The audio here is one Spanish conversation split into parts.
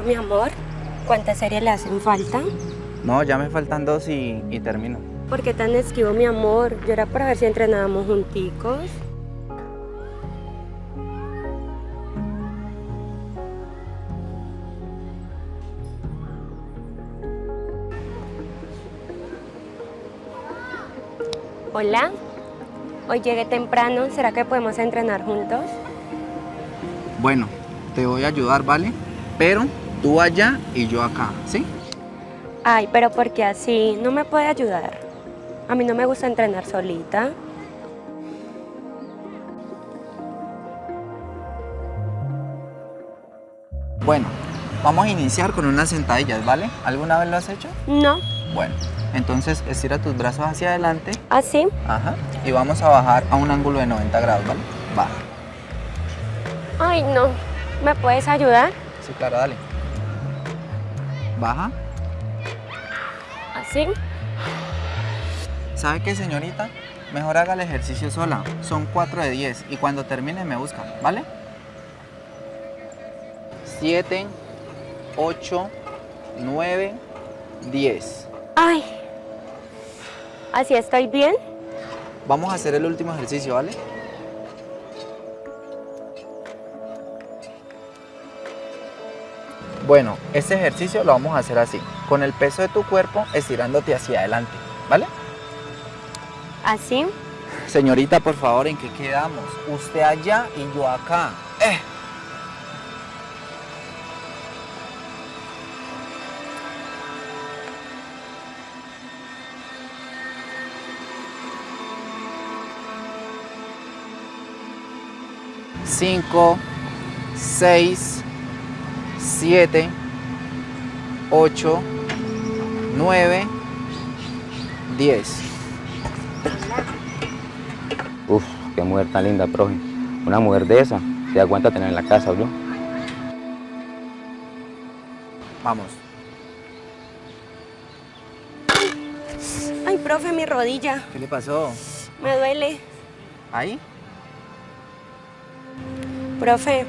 Bueno, mi amor, ¿cuántas series le hacen falta? No, ya me faltan dos y, y termino. ¿Por qué tan esquivo, mi amor? Yo era para ver si entrenábamos junticos. Hola, hoy llegué temprano, ¿será que podemos entrenar juntos? Bueno, te voy a ayudar, ¿vale? Pero tú allá y yo acá, ¿sí? Ay, pero ¿por qué así? ¿No me puede ayudar? A mí no me gusta entrenar solita. Bueno, vamos a iniciar con unas sentadillas, ¿vale? ¿Alguna vez lo has hecho? No, Bueno, entonces estira tus brazos hacia adelante. ¿así? Ajá. Y vamos a bajar a un ángulo de 90 grados, ¿vale? Va. Ay, no. ¿Me puedes ayudar? Sí, claro, dale. Baja. ¿Así? ¿Sabe qué, señorita? Mejor haga el ejercicio sola. Son 4 de 10 y cuando termine me buscan, ¿vale? 7, 8, 9, 10. Ay. ¿Así estoy bien? Vamos a hacer el último ejercicio, ¿vale? Bueno, este ejercicio lo vamos a hacer así, con el peso de tu cuerpo estirándote hacia adelante, ¿vale? ¿Así? Señorita, por favor, ¿en qué quedamos? Usted allá y yo acá. ¡Eh! Cinco, seis, siete, ocho, nueve, diez. Uf, qué mujer tan linda, profe. Una mujer de esa, se da cuenta tener en la casa, ¿yo? Vamos. Ay, profe, mi rodilla. ¿Qué le pasó? Me duele. ¿Ahí? Profe,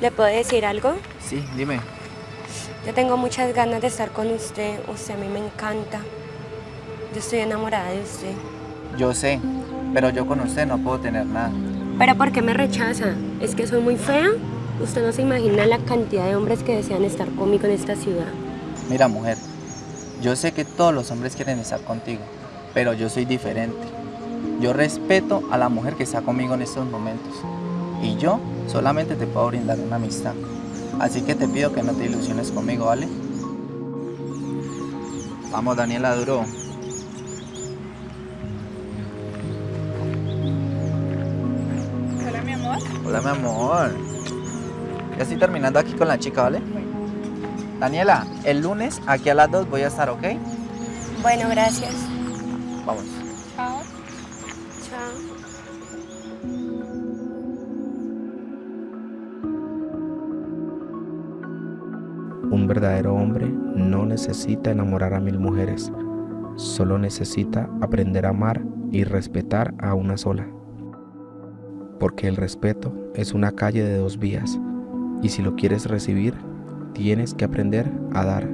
¿le puedo decir algo? Sí, dime. Yo tengo muchas ganas de estar con usted. Usted a mí me encanta. Yo estoy enamorada de usted. Yo sé, pero yo con usted no puedo tener nada. ¿Pero por qué me rechaza? ¿Es que soy muy fea? Usted no se imagina la cantidad de hombres que desean estar conmigo en esta ciudad. Mira, mujer, yo sé que todos los hombres quieren estar contigo, pero yo soy diferente. Yo respeto a la mujer que está conmigo en estos momentos. Y yo solamente te puedo brindar una amistad. Así que te pido que no te ilusiones conmigo, ¿vale? Vamos, Daniela Duro. Hola, mi amor. Hola, mi amor. Ya estoy terminando aquí con la chica, ¿vale? Daniela, el lunes aquí a las 2 voy a estar, ¿ok? Bueno, gracias. Vamos. Verdadero hombre no necesita enamorar a mil mujeres, solo necesita aprender a amar y respetar a una sola. Porque el respeto es una calle de dos vías y si lo quieres recibir, tienes que aprender a dar.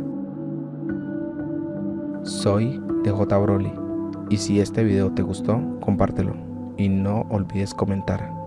Soy DJ Broly y si este video te gustó, compártelo y no olvides comentar.